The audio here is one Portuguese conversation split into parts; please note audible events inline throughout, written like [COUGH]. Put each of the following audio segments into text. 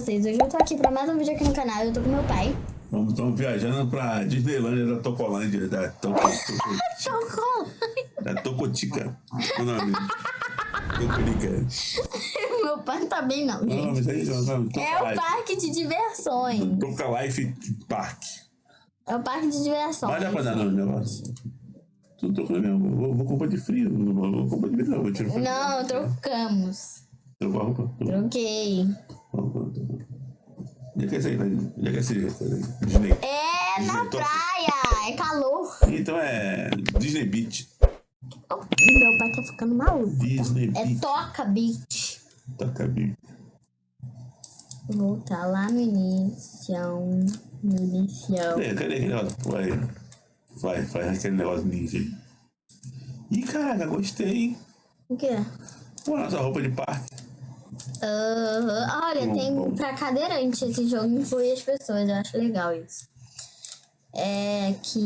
vocês? Hoje eu tô aqui pra mais um vídeo aqui no canal. Eu tô com meu pai. Vamos, estamos viajando pra Disneylândia da Tocolândia, da Toco, Socorro! [LAUGHS] da Tocotica. O nome? Tocolica. [LAUGHS] meu pai não tá bem, não, gente. isso aí? O nome? É o parque de diversões. Toca Life Park. É o parque de diversões. Mas dá pra dar nome o negócio? Tu tocou mesmo. Vou, vou comprar de frio. Não vou, comprar de frio, não. Vou tirar Não, trocamos. Roupa? Troquei. Onde é que é isso aí? Onde é que é esse Disney? É na Disney Top? praia. É calor. Então é Disney Beach. Oh, meu pai tá ficando maluco. Disney É Beach. Toca Beach. Toca Beach. Vou voltar lá no início. No início. Cadê, cadê aquele negócio? Vai, vai, faz aquele negócio ninja aí. Ih, caraca, gostei, hein? O quê? Pô, nossa roupa de parque. Olha, tem pra cadeirante esse jogo inclui as pessoas. Eu acho legal isso. É que.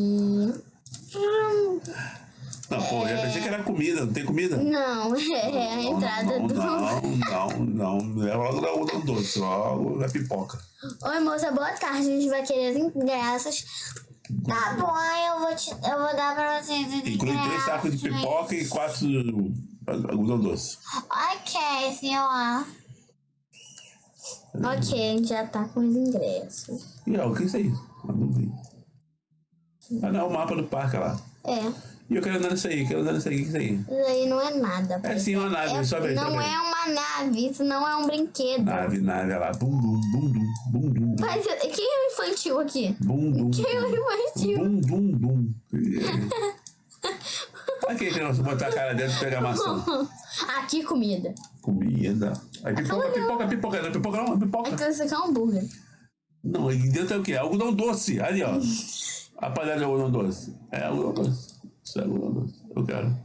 Não, pô, eu pensei que era comida, não tem comida? Não, [LAUGHS] é a Não, entrada não, do. Não, [LAUGHS] não, não, não. É logo da algodão doce, logo da pipoca. Oi, moça, boa tarde. A gente vai querer as ingressos. Tá bom, eu vou, te, eu vou dar pra vocês. Inclui três sacos de pipoca e quatro algodão doce. Ok, senhor. Ok, a gente já tá com os ingressos. E ó, o que é isso aí? Ah, não. Ah, o mapa do parque lá. É, E eu quero andar nisso aí, quero andar nisso aí, o que é isso aí? isso aí não é nada. É sim uma nave, É- sobe aí, não sobe aí. é uma nave, isso não é um brinquedo. Nave, nave, olha lá. Bum, bum, bum, bum, bum, bum. Mas quem é o infantil aqui? Bum, bum. Quem é o infantil? Bum, bum, bum. [LAUGHS] Aqui, criança, botar a cara dentro e pegar maçã. [LAUGHS] Aqui, comida. Comida. Aí pipoca, pipoca, pipoca. Não, pipoca não, é pipoca. Então isso aqui é um hambúrguer. Não, e dentro é o quê? Algodão doce. Ali, ó. [LAUGHS] A panela de algodão doce. É algodão doce. Isso é algodão doce. Eu quero.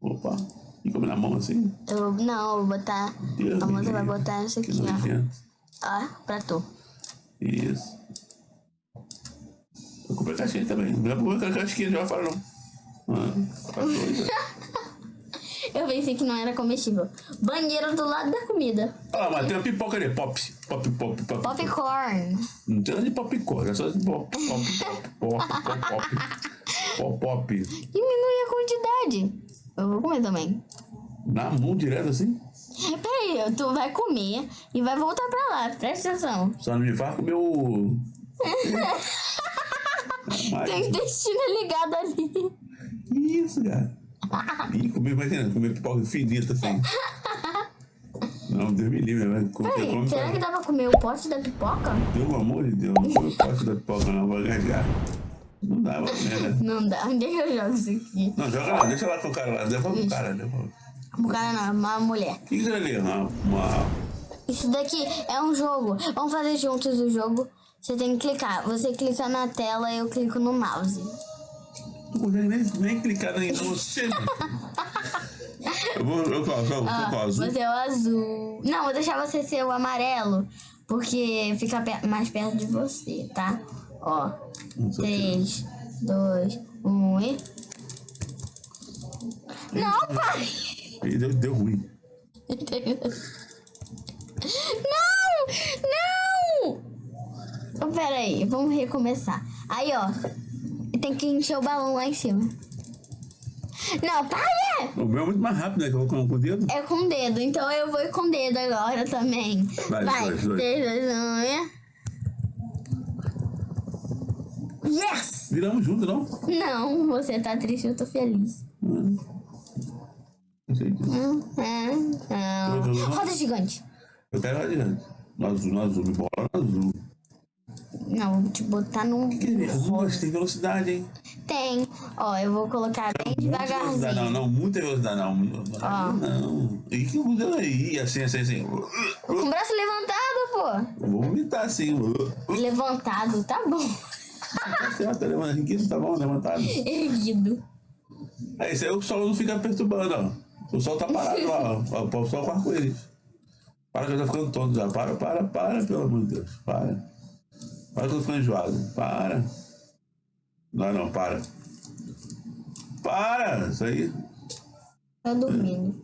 Opa. E come na mão assim? Eu, não, eu vou botar. Deus A moça vai botar isso Que aqui, ó. Ó, pra tu. Isso. Eu comprei casquinha também. Não é pra comer casquinha de fora, não. Ah, tá doido. Eu pensei que não era comestível. Banheiro do lado da comida. Ah, mas tem uma pipoca ali. Pop. Pop, pop, pop. Popcorn. Não tem nada de popcorn. É só de pop, pop, pop, pop, pop, pop. Pop, pop. Diminui a quantidade. Eu vou comer também. Na mão direto assim? Peraí, tu vai comer e vai voltar pra lá. Presta atenção. Só não me faz comer o. [LAUGHS] Tem intestino ligado ali. Que isso, cara? Ih, comer, imagina, comer pipoca finita assim. Não, Deus me livre, vai comer Peraí, come será que pra... dá pra comer o pote da pipoca? Pelo amor de Deus, não come parte da pipoca não, vai gasgar. Não dá comer, né? Não dá. Onde é que eu jogo isso aqui? Não, joga lá, deixa lá com o cara lá, devolve o cara, devolve. O cara não, é uma mulher. O que que é ali? Uma, uma... Isso daqui é um jogo. Vamos fazer juntos o jogo. Você tem que clicar. Você clica na tela e eu clico no mouse. Não consegue nem, nem clicar nem em você. né? Eu vou, eu qual, qual, Ah, qual, azul? você é o azul. Não, vou deixar você ser o amarelo. Porque fica pe- mais perto de você, tá? Ó. Não sei o que. 3, 2, 1 e. Não, pai! Deu, deu ruim. Não! Não! Oh, pera aí, vamos recomeçar. Aí, ó. Tem que encher o balão lá em cima. Não, para! O meu é muito mais rápido, né? Que eu vou com com o dedo. É com o dedo, então eu vou com o dedo agora também. Vai, Vai, dois, dois. 3, 2, 1 e. Yes! Viramos junto, não? Não, você tá triste, eu tô feliz. Hum. Não sei disso. Hum, hum, hum. Roda gigante. Eu quero lá adiante. No azul, no azul, me bola no azul. Não, vou te botar num. Que mas tem velocidade, hein? Tem. Ó, eu vou colocar bem velocidade, não, devagarzinho. não, muita velocidade, não. Ó. Não. E que modelo aí? Assim, assim, assim. Com o braço levantado, Eu Vou vomitar assim. pô. Levantado, tá bom. Tá certo, tá levantado. Tá bom, levantado. Erguido. Aí, isso aí o sol não fica perturbando, ó. O sol tá parado lá, ó. O sol com arco-íris. Para que eu tô ficando tonto já. Para, para, para, pelo amor de Deus. Para. Para que eu ficando enjoado. Para. Não, não, para. Para! Isso aí. Tá dormindo.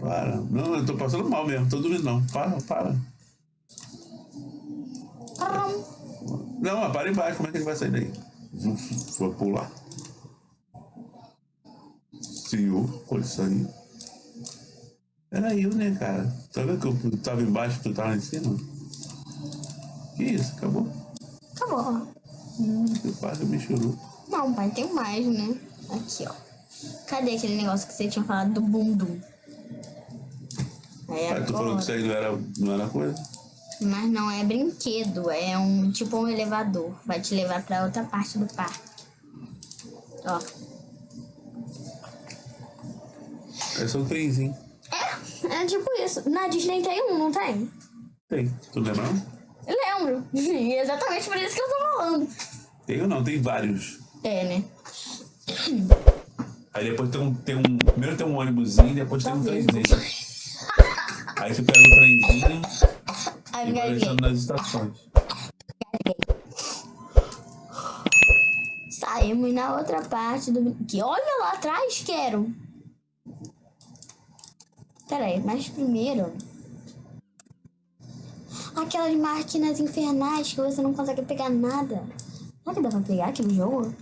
Para. Não, eu tô passando mal mesmo. Tô dormindo não. Para, para. Não, mas para embaixo, como é que ele vai sair daí? Foi pular. Senhor, pode sair. Era eu, né, cara? Tá vendo que eu tava embaixo e tu tava lá em cima? Que isso? Acabou? Acabou. Hum, quase me chorou. Não, pai, tem mais, né? Aqui, ó. Cadê aquele negócio que você tinha falado do bundum? Aí Aí tu falou que isso aí não era, não era coisa? Mas não é brinquedo, é um tipo um elevador. Vai te levar pra outra parte do parque. Ó. É só um trenzinho. É, é tipo isso. Na Disney tem um, não tem? Tem. Tu lembra lembro. E é exatamente por isso que eu tô falando. Tem ou não? Tem vários. É, né? Aí depois tem um, tem um. Primeiro tem um ônibusinho, depois tem um Talvez. trenzinho. Aí você pega o trenzinho Aí e vai deixando nas estações. Saímos na outra parte do. Que olha lá atrás, quero. Peraí, mas primeiro. Aquelas máquinas infernais que você não consegue pegar nada. Será que dá pra pegar aqui no jogo?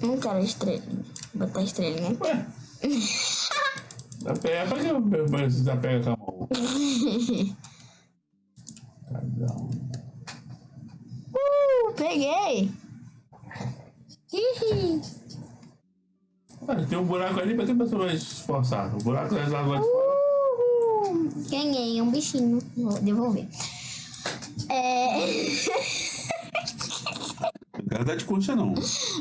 Não quero estrelinha. Botar estrelinha aqui. Ué? [LAUGHS] Dá pé, pra que você já pega com a mão? Uh, peguei! Hihi. Ué, tem um buraco ali, pra que você vai se esforçar? O buraco é lá do fora. Uhul. Ganhei um bichinho. Vou devolver. É. Não quero andar de concha, não.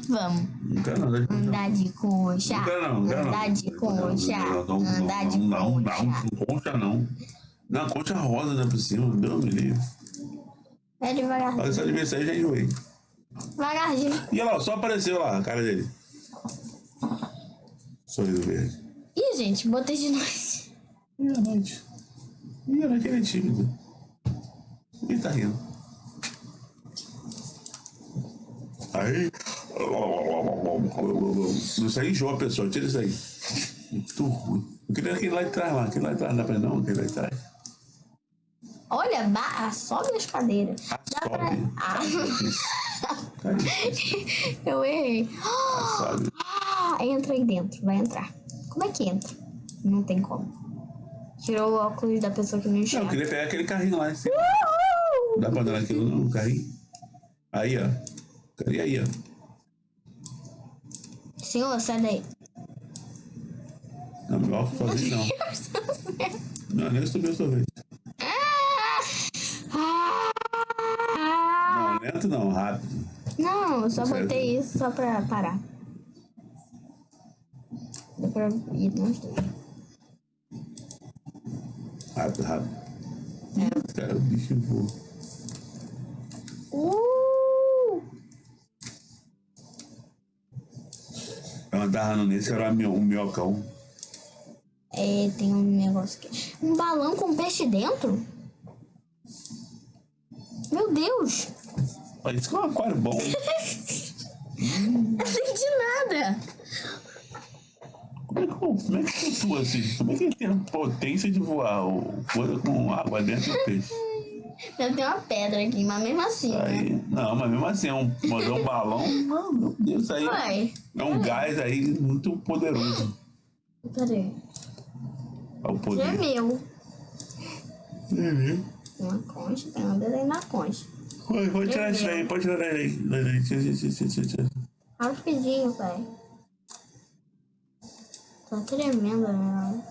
Vamos. Não quero de concha. Andar de concha. Não quero, não. Não quero, não. Andar de concha. Não, não, não, Andar de não, não, não, concha. não, concha não. Não, concha rosa né, por cima. Deus me livre. É Olha devagarzinho. essa adversária já enjoei. Devagarzinho. E olha lá, só apareceu lá a cara dele. Sorriso verde. Ih, gente, botei de noite. E a noite? E a noite ele é tímido. Ele tá rindo. Aí. Isso aí enjoa a pessoa, tira isso aí. Muito ruim. Eu queria aquele lá de trás lá, aquele lá de trás, não dá pra não, aquele lá de trás. Olha, ba... sobe as cadeiras. Dá pra... Sobe. Ah, Aí, [LAUGHS] eu errei. Ah, entra aí dentro, vai entrar. Como é que entra? Não tem como. Tirou o óculos da pessoa que não Não, eu enxerga. queria pegar aquele carrinho lá em cima. Uhul! Dá pra dar naquilo não, carrinho? Aí, ó. Cadê aí, ó? Senhor, sai daí. Não, meu óculos sozinho não. [LAUGHS] Não, nem subiu o sorvete. Não, lento não, rápido. Não, eu só botei isso só pra parar. Pra ir nós dois. Rápido, rápido. Cara, o bicho voa. Uh! Eu andava nesse, era mio- um minhocão. É, tem um negócio aqui. Um balão com peixe dentro? Meu Deus! Olha, isso que é um aquário bom. Não entendi nada. Como é que, como é que flutua assim? Como é que ele tem a potência de voar coisa com água dentro do peixe? Deve ter uma pedra aqui, mas mesmo assim. né? Aí, não, mas mesmo assim, é um, mandar um balão, não, meu Deus, isso aí Uai, é um gás aí muito poderoso. peraí. É o Isso é poder. meu. Uhum. Uma concha, tem um desenho na concha. Pode, pode tirar isso daí, pode tirar daí. daí. Rapidinho, pai. Tá tremendo, né?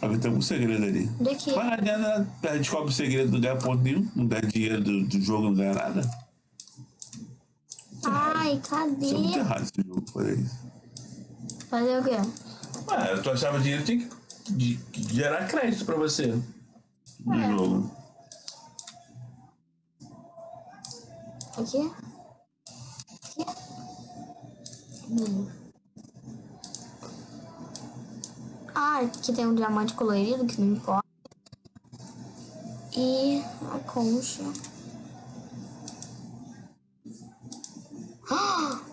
Alguém tem algum segredo ali. Do que? Mas não adianta, descobre o segredo, não ganha ponto nenhum, não ganha dinheiro do, do jogo, não ganha nada. Ai, Isso é muito cadê? errado esse jogo, fazer isso. Fazer o quê? Ué, tu achava dinheiro tinha que de- gerar crédito pra você no É. jogo. Aqui? Hum. Ah, aqui tem um diamante colorido que não importa. E a concha. [GASPS]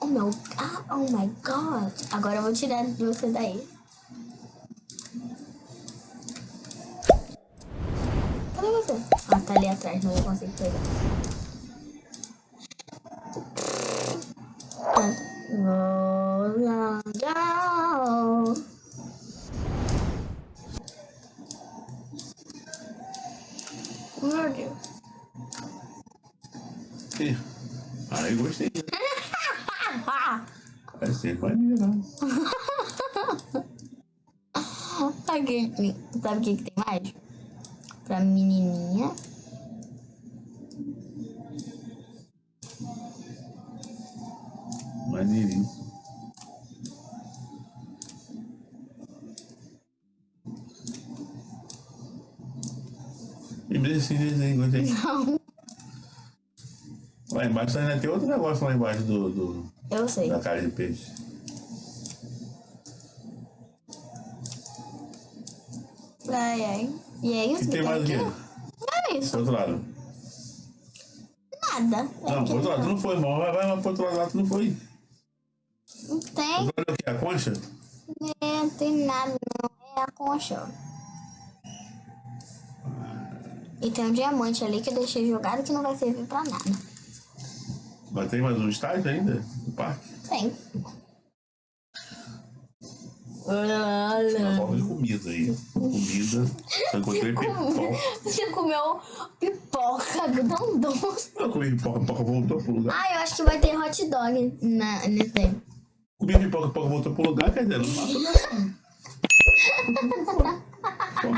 Oh meu. Ah, Oh my god. Agora eu vou tirar você daí. Cadê você? Ah, tá ali atrás, não consigo pegar. Go. Meu Deus. Ih, Aí gostei. Vai ser maneiro. Que- sabe o que tem mais? Pra menininha. Não, Lá embaixo ainda tem outro negócio lá embaixo do, do- eu sei. da cara de peixe. Ai, ai. E é isso E que tem mais o quê? Não é isso. Do outro lado. Nada. É Não, do outro lado tu não foi, irmão. Vai, vai, vai pro outro lado, tu não foi. Não tem, lado é o quê? A concha? é, não tem nada, não. É a concha. ó. E tem um diamante ali que eu deixei jogado que não vai servir pra nada. Mas tem mais um estágio ainda? No parque? Tem. Uma forma de comida aí. Comida. Eu encontrei [LAUGHS] pipoca. Você comeu pipoca do doce. Eu comi pipoca, pipoca voltou pro lugar. Ah, eu acho que vai ter hot dog na, nesse aí. Comi pipoca, pipoca voltou pro lugar, quer dizer, não mato não.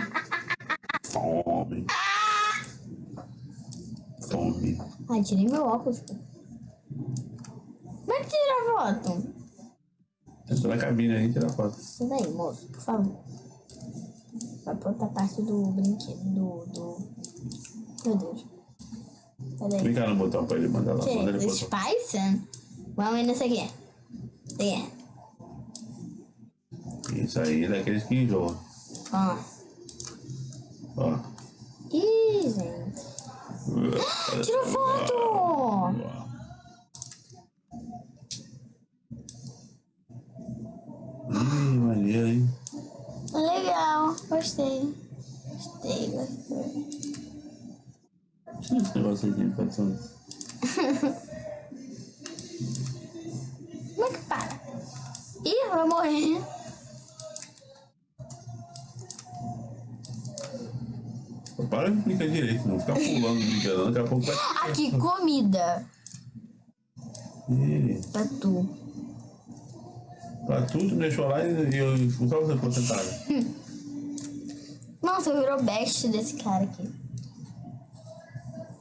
[LAUGHS] Fome. Fome. Ai, tirei meu óculos. pô. Como é que tira a foto? Entra na cabine aí tira foto. Isso daí, moço, por favor. Vai pra outra parte do brinquedo, do... do... Meu Deus. Cadê? Clica no botão pra ele mandar lá. Que Manda ele é? Spice? Vamos nesse aqui. Tem. Isso aí é daqueles que enjoam. Ó. Ó. Tira foto! Ih, maneiro, hein? Legal, gostei. Gostei, gostei. Tira esse negócio aqui, produção. Como é que para? Ih, vai morrer. Para de clicar direito, não ficar pulando, brincando, daqui a pouco vai. Aqui, comida. Ih, Pra tu. Pra tudo, me deixou lá e eu só você ficou sentada. Nossa, virou best desse cara aqui.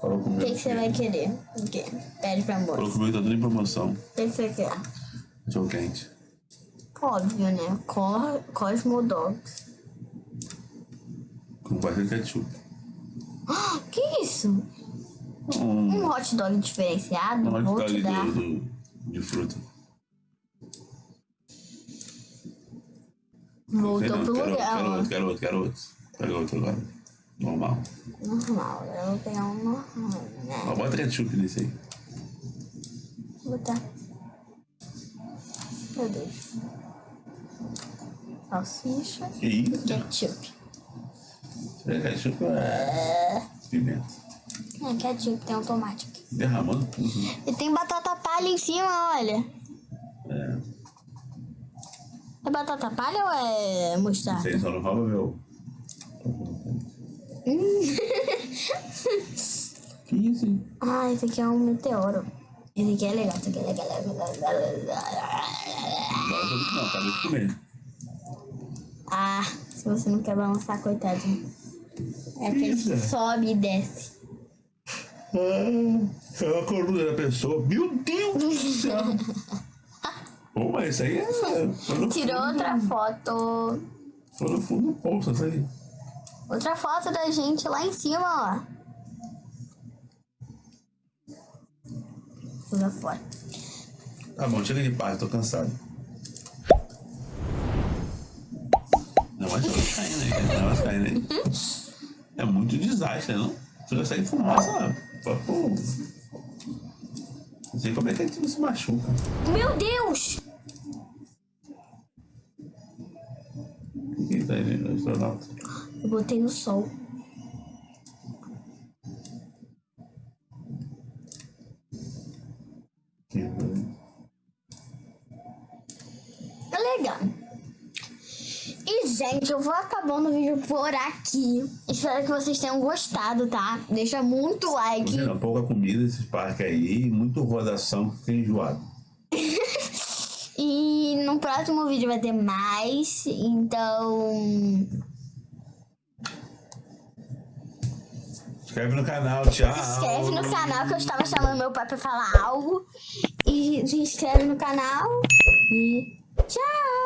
Falou O comigo. que, que você vai querer? O quê? Pede pra Falou moça. comigo, tá tudo em promoção. O que, que você quer? Cachorro quente. Óbvio, né? Co Cosmo Dogs. Com bastante ketchup. Ah, [GASPS] que isso? Um, Um hot dog diferenciado? um hot dog dar. do, do, de fruta. Voltou não, pro quero, lugar, Quero outro, quero outro, quero outro. Pega outro agora. Normal. Normal, eu vou pegar um normal, né? Ó, bota ketchup nesse aí. Vou botar. Meu Deus. Salsicha. Isso? Ketchup. É ketchup é pimenta. É, ketchup, tem um tomate aqui. Derramando tudo. né? E tem batata palha em cima, olha. É. É batata palha ou é mostarda? Vocês só não rouba meu. [LAUGHS] Que isso, hein? Ah, esse aqui é um meteoro. Esse aqui é legal, esse aqui é legal. Agora eu tô- não, acabei de comer. Ah, se você não quer balançar, coitadinho. É aquele que sobe e desce. Ah, é a coluna da pessoa. Meu Deus do céu! Pô, mas isso aí é. Tirou outra foto. Foi no fundo do poço, isso aí. Outra foto da gente lá em cima, ó. Joga fora. Tá bom, chega de paz, tô cansado. Não, mas vai caindo aí, não vai caindo aí. [LAUGHS] É muito desastre, não? Você essa fumaça pra pô. Não sei como é que a gente não se machuca. Meu Deus! Quem tá aí, né, astronauta? Eu botei no sol. E, gente, eu vou acabando o vídeo por aqui. Espero que vocês tenham gostado, tá? Deixa muito like. Pouca comida esses parques aí, muito rodação que fica enjoado. [LAUGHS] E no próximo vídeo vai ter mais. Então. Se inscreve no canal, tchau. Se inscreve no canal que eu estava chamando meu pai pra falar algo. E se inscreve no canal. E tchau!